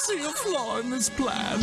see a flaw in this plan.